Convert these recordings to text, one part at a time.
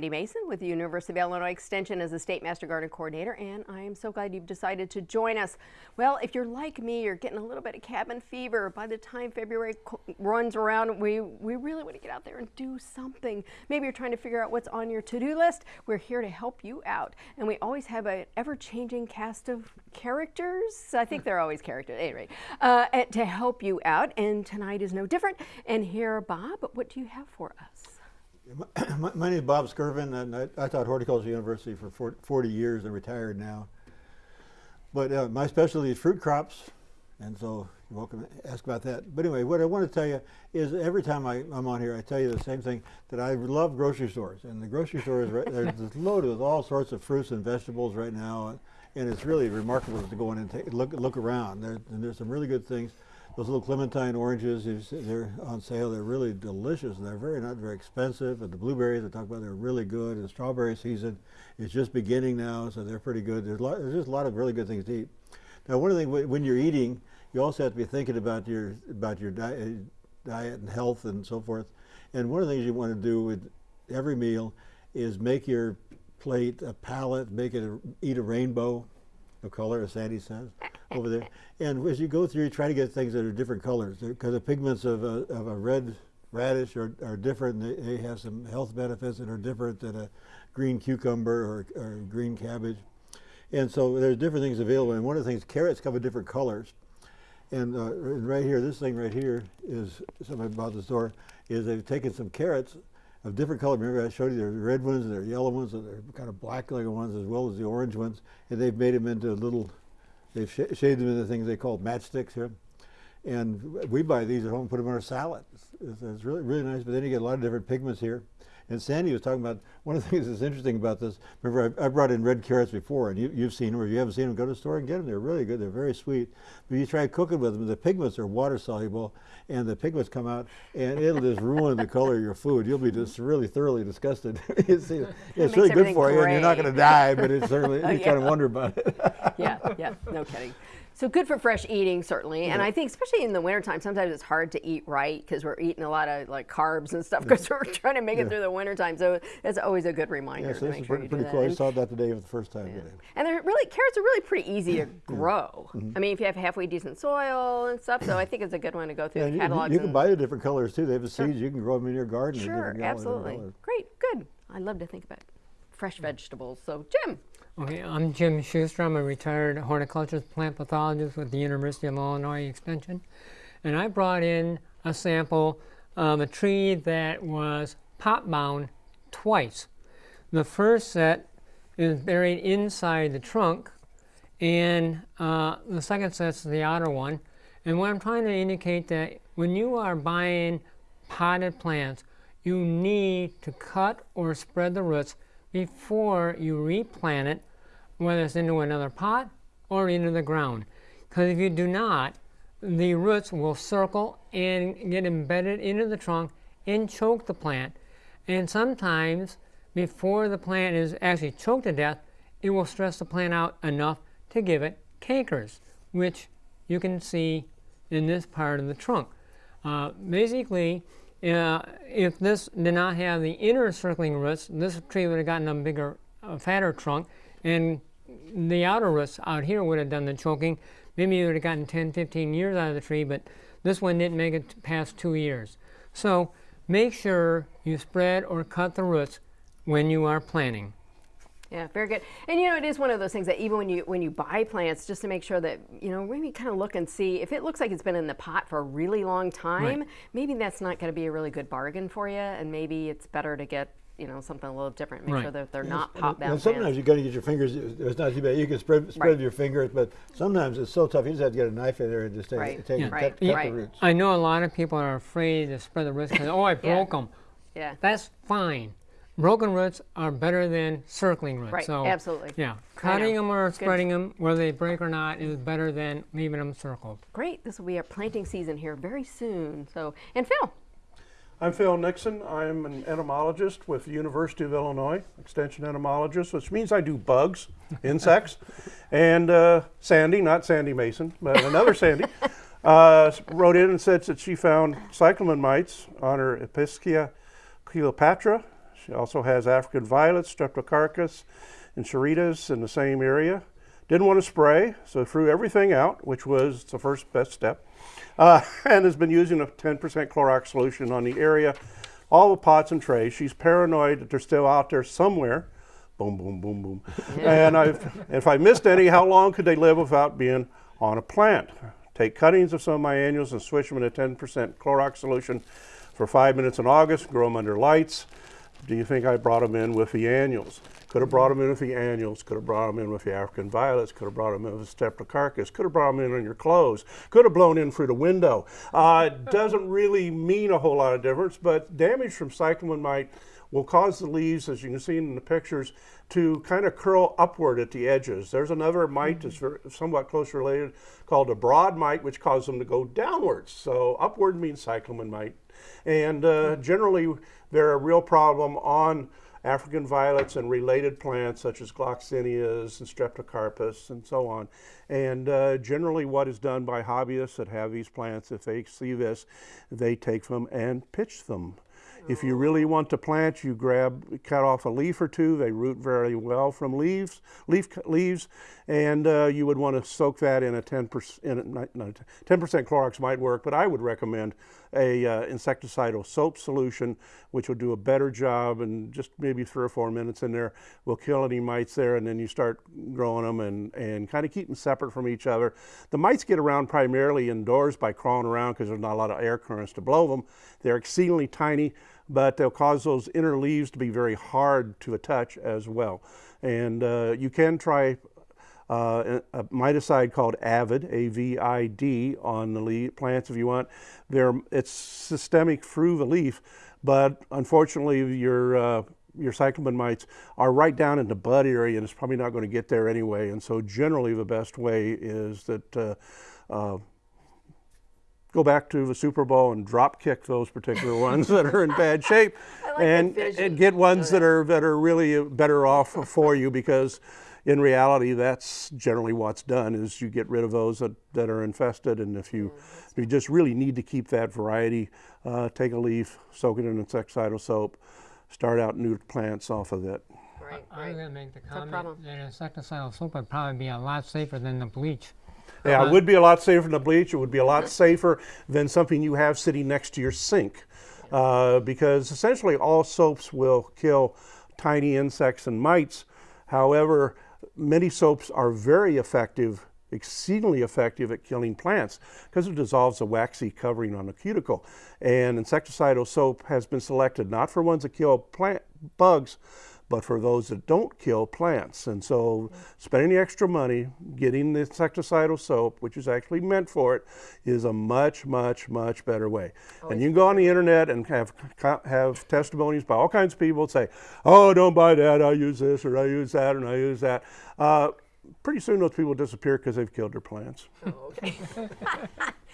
Sandy Mason with the University of Illinois Extension as the State Master Garden Coordinator, and I am so glad you've decided to join us. Well, if you're like me, you're getting a little bit of cabin fever. By the time February runs around, we, we really want to get out there and do something. Maybe you're trying to figure out what's on your to-do list. We're here to help you out, and we always have an ever-changing cast of characters. I think they're always characters, at anyway, uh, to help you out, and tonight is no different. And here, Bob, what do you have for us? My, my, name is Bob Skirvin, and I, I, taught horticulture university for 40 years. I'm retired now. But uh, my specialty is fruit crops, and so you're welcome to ask about that. But anyway, what I want to tell you is every time I, am on here, I tell you the same thing, that I love grocery stores. And the grocery stores, right, they're loaded with all sorts of fruits and vegetables right now, and it's really remarkable to go in and take, look, look around. There, and there's some really good things. Those little clementine oranges, they're on sale. They're really delicious. And they're very not very expensive. And the blueberries I talked about, they're really good. And strawberry season is just beginning now, so they're pretty good. There's, lot, there's just a lot of really good things to eat. Now, one of the things when you're eating, you also have to be thinking about your about your diet, uh, diet and health and so forth. And one of the things you want to do with every meal is make your plate a palette, make it a, eat a rainbow of color, as Sandy says over there. And as you go through, you try to get things that are different colors because the pigments of a, of a red radish are, are different. They, they, have some health benefits that are different than a green cucumber or, or green cabbage. And so there's different things available. And one of the things, carrots come in different colors. And, uh, right here, this thing right here is something about the store, is they've taken some carrots of different color. Remember I showed you there are red ones, there are yellow ones, and there are kind of black looking ones as well as the orange ones. And they've made them into little They've sh them into things they call matchsticks here. And we buy these at home and put them in our salad. It's, it's, really, really nice, but then you get a lot of different pigments here. And Sandy was talking about, one of the things that's interesting about this, remember I, I brought in red carrots before, and you, have seen them, or if you haven't seen them, go to the store and get them. They're really good, they're very sweet. But you try cooking with them, the pigments are water soluble, and the pigments come out, and it'll just ruin the color of your food. You'll be just really thoroughly disgusted. see, it's really good for you, and you're not going to die, but it's certainly, you yeah. kind of wonder about it. yeah, yeah, no kidding. So good for fresh eating, certainly. Yeah. And I think especially in the wintertime, sometimes it's hard to eat right because we're eating a lot of like carbs and stuff because we're trying to make it through the wintertime. So it's always a good reminder yeah, so to make sure pretty, pretty cool. I saw that today for the first time yeah. today. And they're really, carrots are really pretty easy to grow. Mm -hmm. I mean, if you have halfway decent soil and stuff, so I think it's a good one to go through yeah, the catalogs. You, you can buy the different colors too. They have the sure. seeds. You can grow them in your garden. Sure, absolutely. Great, good. I love to think about fresh vegetables. So Jim. Okay, I'm Jim Schuster. I'm a retired horticulturist plant pathologist with the University of Illinois Extension. And I brought in a sample of a tree that was pot bound twice. The first set is buried inside the trunk, and uh, the second set's the outer one. And what I'm trying to indicate that when you are buying potted plants, you need to cut or spread the roots before you replant it whether it's into another pot or into the ground. Because if you do not, the roots will circle and get embedded into the trunk and choke the plant. And sometimes, before the plant is actually choked to death, it will stress the plant out enough to give it cankers, which you can see in this part of the trunk. Uh, basically, uh, if this did not have the inner circling roots, this tree would have gotten a bigger, uh, fatter trunk, and the outer roots out here would have done the choking. Maybe you would have gotten 10, 15 years out of the tree, but this one didn't make it past two years. So make sure you spread or cut the roots when you are planting. Yeah, very good. And you know, it is one of those things that even when you when you buy plants, just to make sure that you know, maybe kind of look and see if it looks like it's been in the pot for a really long time. Right. Maybe that's not going to be a really good bargain for you, and maybe it's better to get you know something a little different. Make right. sure that they're not pop bound. sometimes you got to get your fingers. It's not too bad. You can spread spread right. your fingers, but sometimes it's so tough. You just have to get a knife in there and just take, right. take yeah. cut, cut yeah. the roots. I know a lot of people are afraid to spread the roots because oh I broke yeah. them. Yeah, that's fine. Broken roots are better than circling roots. Right, so, absolutely. Yeah, cutting them or spreading Good. them, whether they break or not, is better than leaving them circled. Great. This will be our planting season here very soon. So, and Phil, I'm Phil Nixon. I'm an entomologist with the University of Illinois, extension entomologist, which means I do bugs, insects. And uh, Sandy, not Sandy Mason, but another Sandy, uh, wrote in and said that she found cyclamen mites on her Episcia Cleopatra. She also has African violets, streptocarpus, and chiritas in the same area. Didn't want to spray, so threw everything out, which was the first best step, uh, and has been using a 10% Clorox solution on the area, all the pots and trays. She's paranoid that they're still out there somewhere. Boom, boom, boom, boom. and I've, if I missed any, how long could they live without being on a plant? Take cuttings of some of my annuals and switch them in a 10% Clorox solution for five minutes in August, grow them under lights. Do you think I brought them in with the annuals? Could have brought them in with the annuals, could have brought them in with the African violets, could have brought them in with the streptocarpus, could have brought them in on your clothes, could have blown in through the window. Uh, doesn't really mean a whole lot of difference, but damage from cyclamen mite will cause the leaves, as you can see in the pictures, to kind of curl upward at the edges. There's another mite that's very, somewhat close related called a broad mite, which causes them to go downwards. So upward means cyclamen mite. And uh, generally, they're a real problem on African violets and related plants such as gloxinias and streptocarpus and so on. And uh, generally what is done by hobbyists that have these plants, if they see this, they take them and pitch them. If you really want to plant, you grab, cut off a leaf or two. They root very well from leaves, leaf leaves, and uh, you would want to soak that in a 10%, in a, not, not 10% Clorox might work, but I would recommend a uh, insecticidal soap solution, which will do a better job and just maybe three or four minutes in there will kill any mites there, and then you start growing them and, and kind of keep them separate from each other. The mites get around primarily indoors by crawling around because there's not a lot of air currents to blow them. They're exceedingly tiny but they'll cause those inner leaves to be very hard to touch as well. And uh, you can try uh, a miticide called Avid, A-V-I-D, on the plants if you want. They're, it's systemic through the leaf, but unfortunately your uh, your cyclamen mites are right down in the bud area and it's probably not going to get there anyway. And so generally the best way is that uh, uh, go back to the Super Bowl and drop kick those particular ones that are in bad shape like and, and get ones that are that are really better off for you because in reality that's generally what's done is you get rid of those that, that are infested and if you if you just really need to keep that variety uh, take a leaf soak it in insecticidal soap start out new plants off of it Right, I was right. going to make the problem. comment that insecticidal soap would probably be a lot safer than the bleach. Yeah, it would be a lot safer than the bleach. It would be a lot safer than something you have sitting next to your sink. Uh, because essentially all soaps will kill tiny insects and mites. However, many soaps are very effective, exceedingly effective at killing plants because it dissolves a waxy covering on the cuticle. And insecticidal soap has been selected not for ones that kill plant bugs, but for those that don't kill plants. And so spending the extra money, getting the insecticidal soap, which is actually meant for it, is a much, much, much better way. and you can go on the internet and have, have testimonies by all kinds of people that say, oh, don't buy that, I use this, or I use that, and I use that. Uh, pretty soon those people disappear because they've killed their plants. Oh, okay.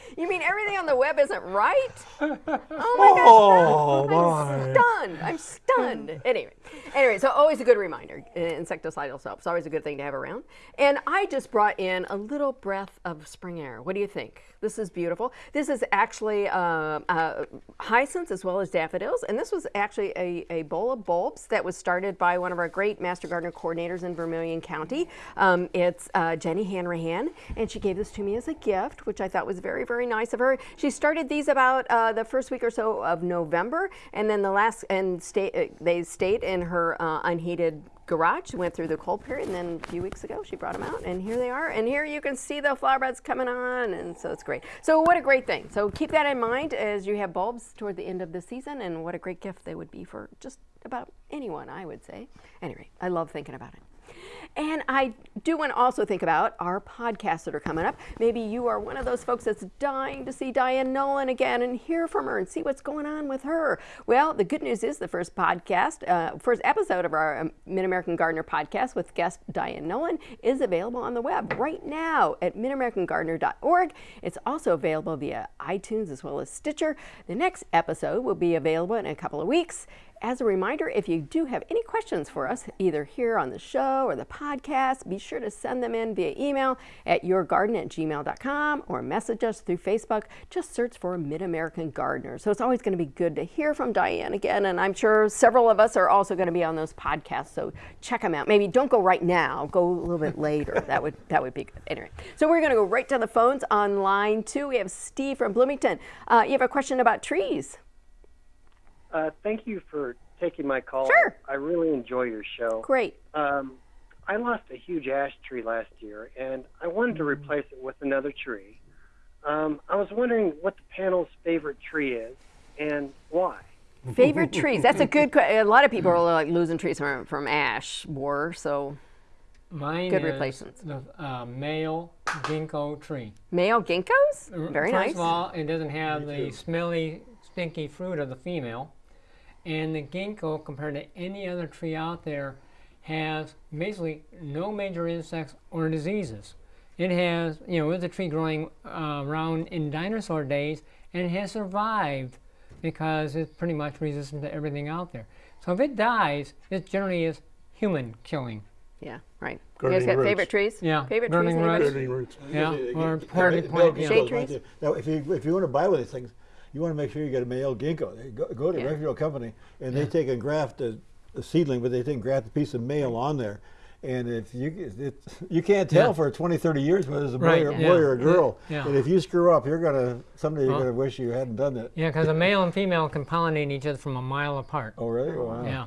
you mean everything on the web isn't right? Oh my Oh, gosh. I'm stunned. I'm stunned. anyway, anyway, so always a good reminder. uh, Insecticidal soap is always a good thing to have around. And I just brought in a little breath of spring air. What do you think? This is beautiful. This is actually uh, uh, hyacinths as well as daffodils. And this was actually a, a bowl of bulbs that was started by one of our great Master Gardener coordinators in Vermilion County. Um, it's uh, Jenny Hanrahan, and she gave this to me as a gift, which I thought was very, very nice of her. She started these about uh, the first week or so of November, and then the last, and stay, uh, they stayed in her uh, unheated garage, went through the cold period, and then a few weeks ago she brought them out, and here they are. And here you can see the flower buds coming on, and so it's great. So what a great thing. So keep that in mind as you have bulbs toward the end of the season, and what a great gift they would be for just about anyone, I would say. Anyway, I love thinking about it. And I do want to also think about our podcasts that are coming up. Maybe you are one of those folks that's dying to see Diane Nolan again and hear from her and see what's going on with her. Well, the good news is the first podcast, uh, first episode of our um, Mid American Gardener podcast with guest Diane Nolan is available on the web right now at midamericangardener.org. It's also available via iTunes as well as Stitcher. The next episode will be available in a couple of weeks as a reminder, if you do have any questions for us, either here on the show or the podcast, be sure to send them in via email at yourgarden at gmail.com or message us through Facebook. Just search for Mid American Gardener. So it's always going to be good to hear from Diane again, and I'm sure several of us are also going to be on those podcasts. So check them out. Maybe don't go right now. Go a little bit later. that would that would be good. Anyway, so we're going to go right to the phones on line two. We have Steve from Bloomington. Uh, you have a question about trees. Uh, thank you for taking my call. Sure. I really enjoy your show. Great. Um, I lost a huge ash tree last year, and I wanted to replace it with another tree. Um, I was wondering what the panel's favorite tree is and why. Favorite trees? That's a good question. A lot of people are like losing trees from, from ash borer. So Mine Good is replacements. the uh, male ginkgo tree. male ginkgos? Very First nice. of all, it doesn't have the smelly, stinky fruit of the female. And the ginkgo, compared to any other tree out there, has basically no major insects or diseases. It has, you know, it was a tree growing uh, around in dinosaur days, and it has survived because it's pretty much resistant to everything out there. So if it dies, it generally is human killing. yeah, right. You guys got roots. favorite trees? Yeah, Favorite gardening trees? anybody? roots. Gardening roots. Yeah, Usually, or you- party male plant, ginkgos yeah. Shade trees? Now, if you if you want to buy one of these things, you want to make sure you get a male ginkgo. They Go, go to Yeah. a reputable company, and they take and graft a, a seedling, but they take and graft a piece of male on there. And if you it, you can't tell Yeah. for 20, 30 years whether it's a boy, Right, or, yeah. boy or a girl. Yeah. And if you screw up, you're gonna someday you're Well- gonna wish you hadn't done that. Yeah, because a male and female can pollinate each other from a mile apart. Oh, really? Wow. Yeah.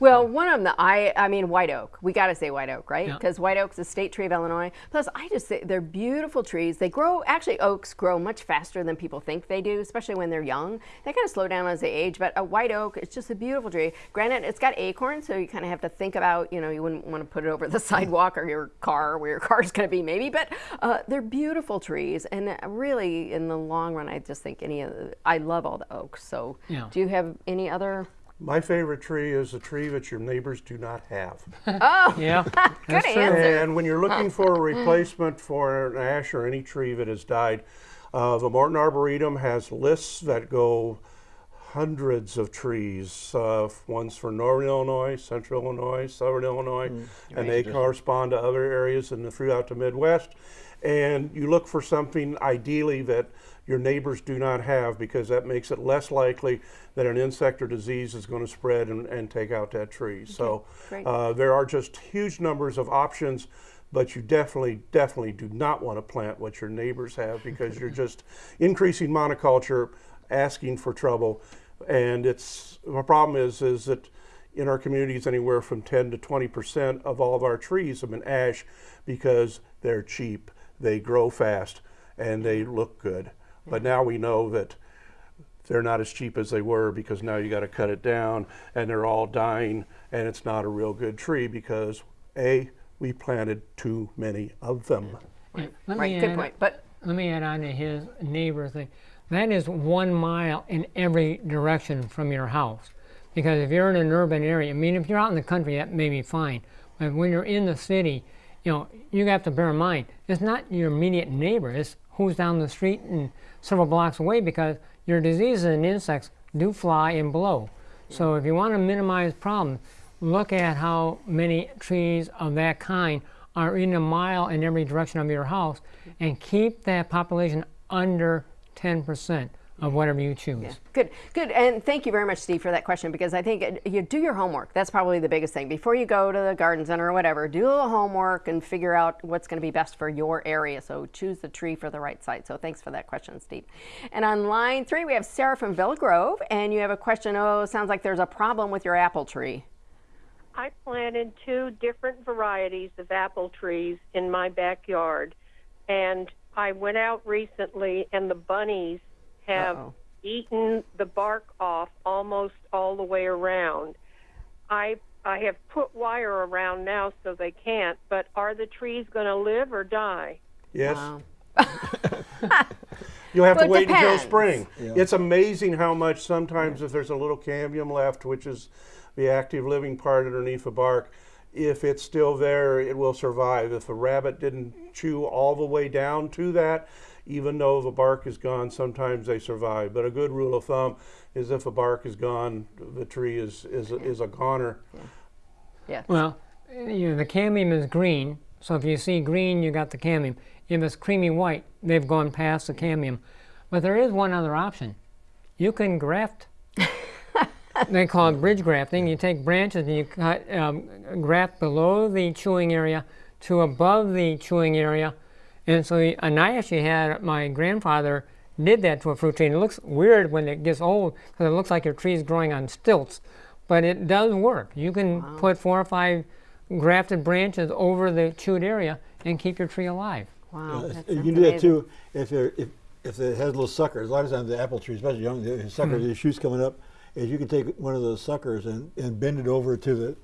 Well, one of them, I, I mean, white oak. We got to say white oak, right? Yeah. Because white oak's a state tree of Illinois. Plus, I just say they're beautiful trees. They grow, actually, oaks grow much faster than people think they do, especially when they're young. They kind of slow down as they age, but a white oak, it's just a beautiful tree. Granted, it's got acorns, so you kind of have to think about, you know, you wouldn't want to put it over the sidewalk or your car, where your car's going to be, maybe. But uh, they're beautiful trees, and uh, really, in the long run, I just think any of the, I love all the oaks. So, Yeah. do you have any other? My favorite tree is a tree that your neighbors do not have. oh, Yeah. Good that's answer. And when you're looking for a replacement for an ash or any tree that has died, uh, the Morton Arboretum has lists that go hundreds of trees. Uh, one's for Northern Illinois, Central Illinois, Southern Illinois, and they correspond to other areas in the throughout the Midwest. And you look for something ideally that your neighbors do not have because that makes it less likely that an insect or disease is going to spread and, and take out that tree. So uh, there are just huge numbers of options, but you definitely, definitely do not want to plant what your neighbors have because you're just increasing monoculture, asking for trouble, and it's the problem is is that in our communities anywhere from 10 to 20 percent of all of our trees have been ash because they're cheap, they grow fast, and they look good. But now we know that they're not as cheap as they were because now you got to cut it down and they're all dying and it's not a real good tree because a we planted too many of them Let Right, me good add- point. But Let me add on to his neighbor thing. That is one mile in every direction from your house. Because if you're in an urban area, I mean, if you're out in the country, that may be fine. But when you're in the city, you know, you have to bear in mind, it's not your immediate neighbor, it's who's down the street and several blocks away because your diseases and insects do fly and blow. So if you want to minimize problems, look at how many trees of that kind are in a mile in every direction of your house and keep that population under 10% of whatever you choose. Good, good, and thank you very much, Steve, for that question because I think uh, you do your homework. That's probably the biggest thing before you go to the garden center or whatever. Do a little homework and figure out what's going to be best for your area. So choose the tree for the right site. So thanks for that question, Steve. And on line three, we have Sarah from Villa Grove, and you have a question. Oh, sounds like there's a problem with your apple tree. I planted two different varieties of apple trees in my backyard, and I went out recently, and the bunnies have Uh-oh. eaten the bark off almost all the way around. I I have put wire around now so they can't, but are the trees going to live or die? yes Wow. you'll have Well, to it wait until depends. spring it's amazing how much sometimes if there's a little cambium left which is the active living part underneath the bark if it's still there it will survive if a rabbit didn't chew all the way down to that even though the bark is gone, sometimes they survive. But a good rule of thumb is if the bark is gone, the tree is, is, is a goner. Yeah. Well, you know, the cambium is green, so if you see green, you got the cambium. If it's creamy white, they've gone past the cambium. But there is one other option. You can graft. they call it bridge grafting. You take branches and you cut, um, graft below the chewing area to above the chewing area. And so, y- and I actually had my grandfather did that to a fruit tree. And it looks weird when it gets old because it looks like your tree is growing on stilts. But it does work. You can put four or five grafted branches over the chewed area and keep your tree alive. Wow. Uh, that you can do that too if if if it has little suckers. A lot of times the apple tree, especially young the suckers, the shoots coming up, is you can take one of those suckers and, and bend it over to the,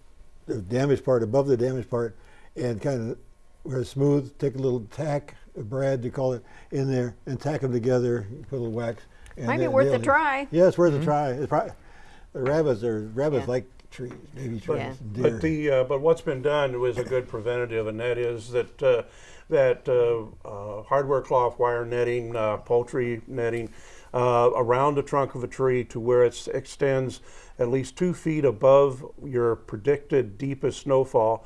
the damaged part above the damaged part, and kind of where it's smooth. Take a little tack, a brad they call it, in there, and tack them together. Put a little wax. and Might be worth a they'll- try. Yeah, it's worth a try. It's probably, the rabbits are rabbits Yeah. like trees, baby trees, Yeah. and deer. But the uh, but what's been done was a good preventative, and that is that uh, that uh, uh, hardware cloth wire netting, uh, poultry netting uh, around the trunk of a tree to where it extends at least two feet above your predicted deepest snowfall.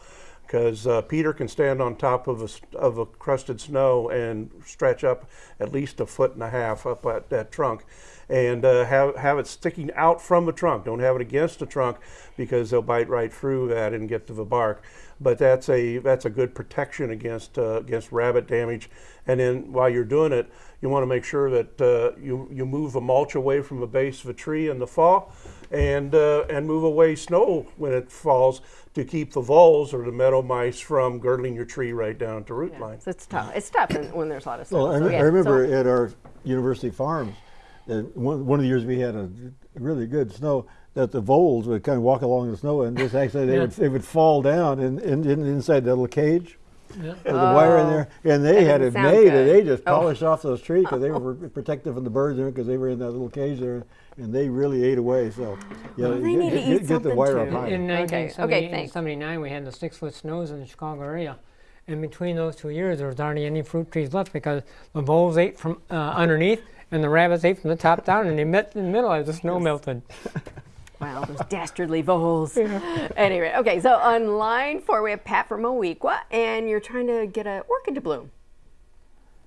Because uh, Peter can stand on top of a, of a crusted snow and stretch up at least a foot and a half up at that trunk and uh, have have it sticking out from the trunk. Don't have it against the trunk because they'll bite right through that and get to the bark. But that's a that's a good protection against uh, against rabbit damage. And then while you're doing it, you want to make sure that uh, you you move the mulch away from the base of a tree in the fall, and uh, and move away snow when it falls to keep the voles or the meadow mice from girdling your tree right down to root line. So it's tough. It's tough in- when there's a lot of snow. Well, I, So, rem- yeah, I remember so- at our university farms, that one, one of the years we had a really good snow, that the voles would kind of walk along the snow and just actually they, Yeah. would, they would fall down in, in, in, inside that little cage. Yeah. With the wire in there, and they had it sound made, and they just Oh. polished off those trees because they were protected from the birds there because they were in that little cage there, and they really ate away. So, yeah, Well, they get, need to get- eat get the wire too. up high. In Okay, 1978 okay, and thanks. 79, we had the six foot snows in the Chicago area. And between those two years, there was hardly any fruit trees left because the voles ate from uh, underneath and the rabbits ate from the top down and they met in the middle as the snow melted. Wow, those dastardly voles. Anyway, okay, so on line four, we have Pat from Moweaqua, and you're trying to get an orchid to bloom.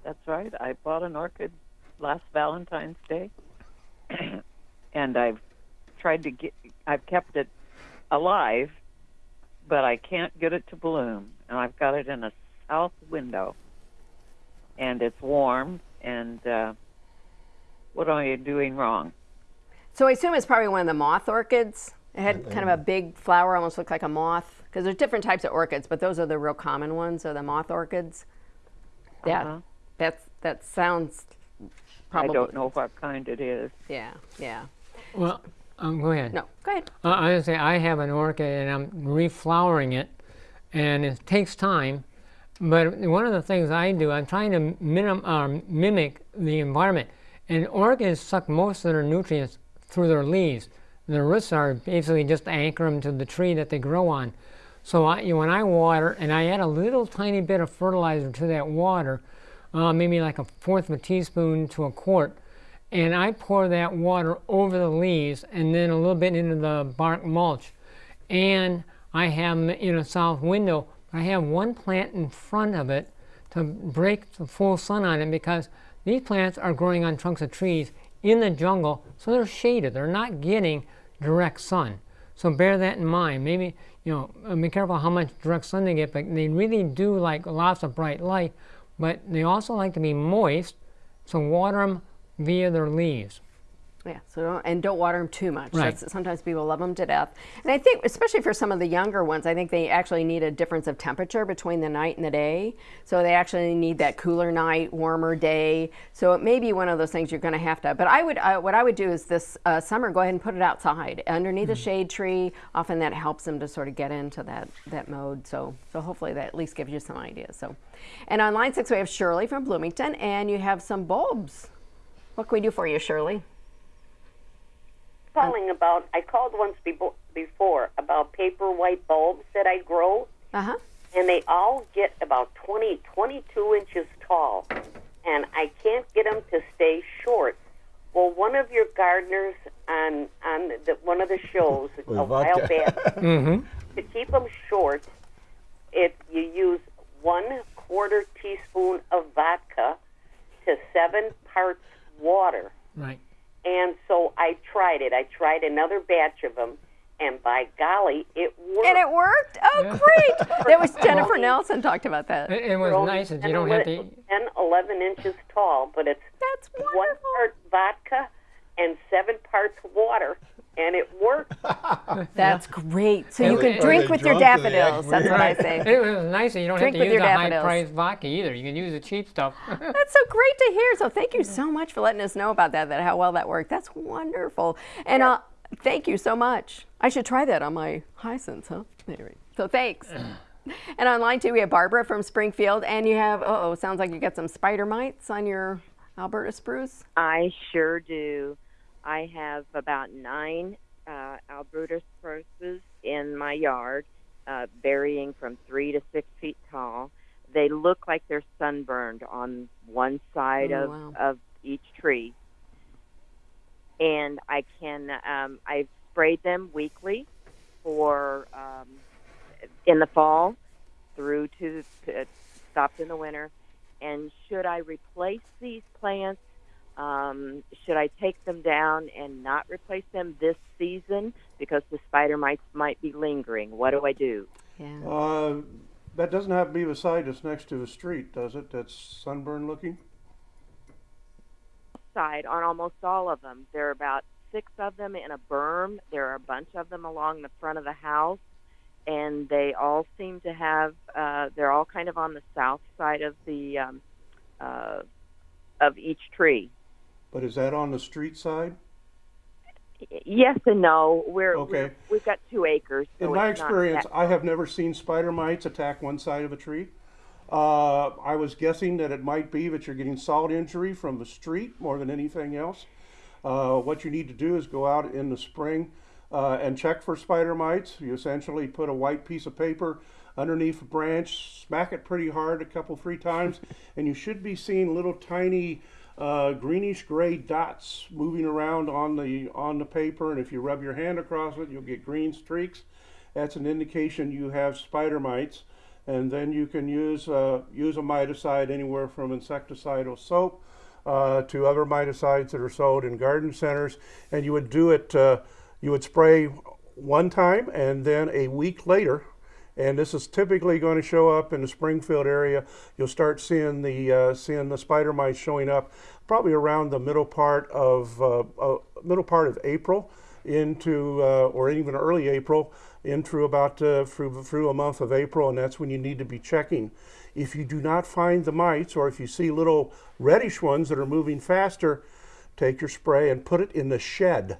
That's right. I bought an orchid last Valentine's Day, and I've tried to get. I've kept it alive, but I can't get it to bloom. And I've got it in a south window, and it's warm. And uh, what am I doing wrong? So I assume it's probably one of the moth orchids. It had kind of a big flower, almost looked like a moth. Because there's different types of orchids, but those are the real common ones, are the moth orchids. Yeah, Uh-huh. that's that sounds probably. I don't know what kind it is. Yeah, yeah. Well, um, go ahead. No, go ahead. Uh, I say I have an orchid and I'm reflowering it, and it takes time. But one of the things I do, I'm trying to minim, uh, mimic the environment. And orchids suck most of their nutrients through their leaves. Their roots are basically just anchor them to the tree that they grow on. So I, when I water, and I add a little tiny bit of fertilizer to that water, uh, maybe like a fourth of a teaspoon to a quart, and I pour that water over the leaves and then a little bit into the bark mulch. And I have 'em in a south window. I have one plant in front of it to break the full sun on it because these plants are growing on trunks of trees in the jungle, so they're shaded. They're not getting direct sun. So bear that in mind. Maybe, you know, uh, be careful how much direct sun they get, but they really do like lots of bright light, but they also like to be moist, so water them via their leaves. Yeah, so don't, and don't water them too much. Right. That's, sometimes people love them to death. And I think, especially for some of the younger ones, I think they actually need a difference of temperature between the night and the day. So they actually need that cooler night, warmer day. So it may be one of those things you're going to have to. But I would, uh, what I would do is this uh, summer, go ahead and put it outside underneath a shade tree. Often that helps them to sort of get into that that mode. So so hopefully that at least gives you some ideas. So, and on line six we have Shirley from Bloomington, and you have some bulbs. What can we do for you, Shirley? calling about I called once befo- before about paper white bulbs that I grow Uh huh. and they all get about 20 22 inches tall and I can't get them to stay short. Well, one of your gardeners on on the, one of the shows With a while vodka. back to keep them short, it you use one quarter teaspoon of vodka to seven parts water. Right. And so I tried it. I tried another batch of them, and by golly, it worked. And it worked? Oh, great. That was Jennifer Nelson talked about that. It, it was They're nice that you don't have to. 11 10, 11 inches tall, but it's That's one part vodka and seven parts water, and it worked. That's great. So you can drink with your drunk? Do they act daffodils. That's what I say. It was nice that you don't Drink have to use your a high-priced vodka either. You can use the cheap stuff. That's so great to hear. So thank you so much for letting us know about that, that how well that worked. That's wonderful. And uh, thank you so much. I should try that on my hyacinths, huh? Anyway, so thanks. and online too, we have Barbara from Springfield, and you have, uh oh, sounds like you got some spider mites on your Alberta spruce. I sure do. I have about nine uh, Alberta spruces in my yard, uh, varying from three to six feet tall. They look like they're sunburned on one side Oh, of, wow. of each tree. And I can, um, I've sprayed them weekly for um, in the fall through to uh, stopped in the winter. And should I replace these plants? Um, should I take them down and not replace them this season because the spider mites might be lingering? What do I do? Yeah. Uh, that doesn't have to be beside us next to a street, does it? That's sunburn looking? Side on almost all of them. There are about six of them in a berm. There are a bunch of them along the front of the house, and they all seem to have. Uh, they're all kind of on the south side of the um, uh, of each tree. But is that on the street side? Yes and no. We're, Okay. we're we've got two acres. So In my experience, I have never seen spider mites attack one side of a tree. Uh, I was guessing that it might be that you're getting salt injury from the street more than anything else. Uh, what you need to do is go out in the spring uh, and check for spider mites. You essentially put a white piece of paper underneath a branch, smack it pretty hard a couple, three times, and you should be seeing little tiny uh, greenish gray dots moving around on the on the paper. And if you rub your hand across it, you'll get green streaks. That's an indication you have spider mites. And then you can use uh, use a miticide anywhere from insecticidal soap uh, to other miticides that are sold in garden centers. And you would do it. Uh, you would spray one time, and then a week later. And this is typically going to show up in the Springfield area. You'll start seeing the uh, seeing the spider mites showing up probably around the middle part of uh, uh, middle part of April into uh, or even early April into about uh, through through a month of April, and that's when you need to be checking. If you do not find the mites, or if you see little reddish ones that are moving faster, take your spray and put it in the shed.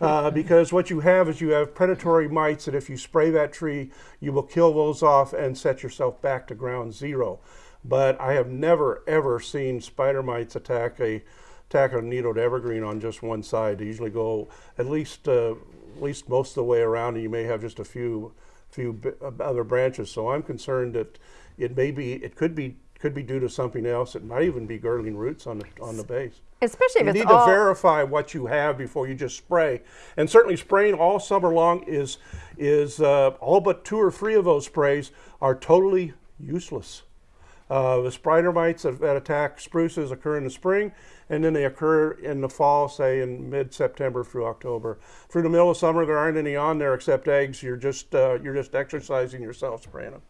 Uh, because what you have is you have predatory mites and if you spray that tree you will kill those off and set yourself back to ground zero. But i have never ever seen spider mites attack a attack a needled evergreen on just one side. They usually go at least uh, at least most of the way around and you may have just a few few uh, other branches. So i'm concerned that it may be it could be could be due to something else it might even be girdling roots on the on the base Especially if you it's need all. to verify what you have before you just spray. And certainly spraying all summer long is, is uh, all but two or three of those sprays are totally useless. Uh, the spider mites that, that attack spruces occur in the spring, and then they occur in the fall, say in mid-September through October. Through the middle of summer, there aren't any on there except eggs. You're just uh, you're just exercising yourself spraying them.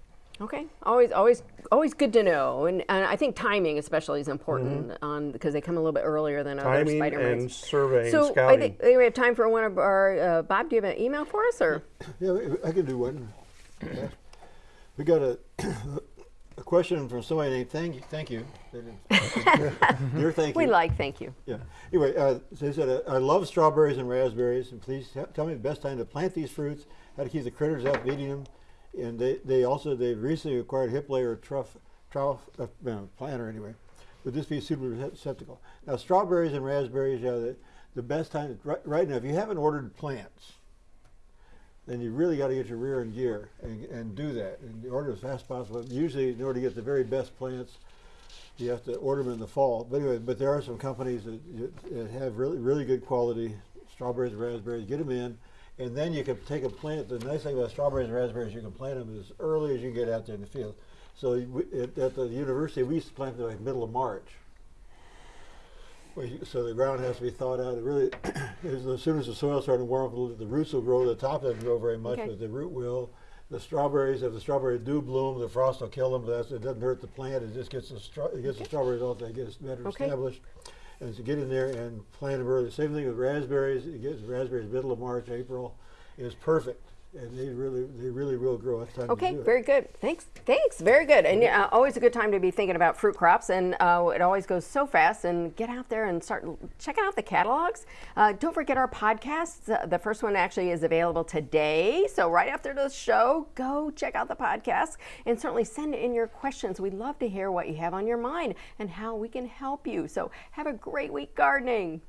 Okay, always, always, always good to know, and, and I think timing especially is important on because they come a little bit earlier than other Mm-hmm. Timing spider and mites. surveying, So I scouting. think, I think we have time for one of our uh, Bob. Do you have an email for us, or Yeah, I I can do one. Yeah. We got a, a question from somebody named Thank You. Thank you. They didn't- Dear Thank we like? Thank you. Yeah. Anyway, uh, so they said, uh, I love strawberries and raspberries, and please t- tell me the best time to plant these fruits, how to keep the critters out of eating them. And they, they also, they've recently acquired hip layer truff, trough, uh, planter anyway. Would this be a suitable receptacle? Now, strawberries and raspberries, are the, the best time, right, right now, if you haven't ordered plants, then you really got to get your rear in gear and, and do that and order as fast as possible. Usually, in order to get the very best plants, you have to order them in the fall. But anyway, but there are some companies that, that have really really good quality strawberries and raspberries. Get them in, and then you can take a plant. The nice thing about strawberries and raspberries, you can plant them as early as you can get out there in the field. So we, at, at the university, we used to plant them like middle of March. You- So the ground has to be thawed out. It really, as, soon as the soil starts to warm up a little, the roots will grow. The top doesn't grow very much, Okay. but the root will. The strawberries, if the strawberries do bloom, the frost will kill them. But that's, it doesn't hurt the plant. It just gets the it gets the strawberries off. They get better Okay. established. And to get in there and plant them early. Same thing with raspberries. You get raspberries middle of March, April, is perfect, and they really, they really will grow. Time Okay, very good. Thanks. Thanks. Very good. And uh, always a good time to be thinking about fruit crops. And uh, it always goes so fast. And get out there and start checking out the catalogs. Uh, don't forget our podcasts. Uh, the first one actually is available today. So right after the show, go check out the podcast and certainly send in your questions. We'd love to hear what you have on your mind and how we can help you. So have a great week gardening.